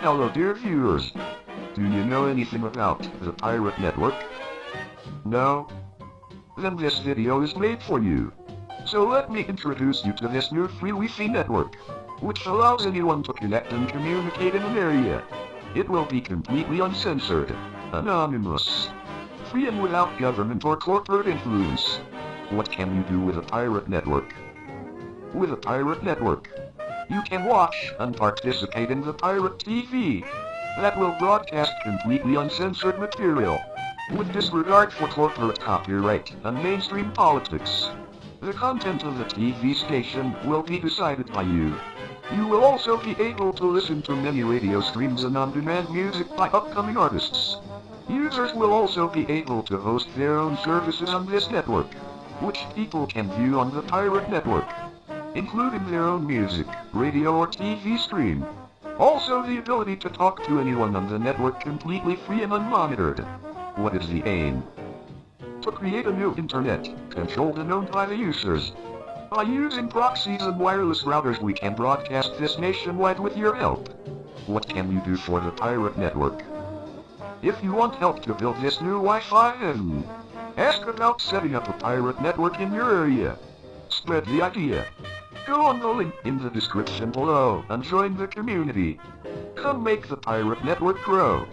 Hello dear viewers. Do you know anything about the Pirate Network? No? Then this video is made for you. So let me introduce you to this new free Wi-Fi network, which allows anyone to connect and communicate in an area. It will be completely uncensored, anonymous, free and without government or corporate influence. What can you do with a pirate network? With a pirate network, you can watch and participate in the pirate TV that will broadcast completely uncensored material with disregard for corporate copyright and mainstream politics. The content of the TV station will be decided by you. You will also be able to listen to many radio streams and on-demand music by upcoming artists. Users will also be able to host their own services on this network, which people can view on the Pirate Network, including their own music, radio or TV stream. Also the ability to talk to anyone on the network completely free and unmonitored. What is the aim? To create a new internet, controlled and owned by the users. By using proxies and wireless routers we can broadcast this nationwide with your help. What can you do for the pirate network? If you want help to build this new Wi-Fi then ask about setting up a pirate network in your area. Spread the idea. Go on the link in the description below and join the community. Come make the pirate network grow.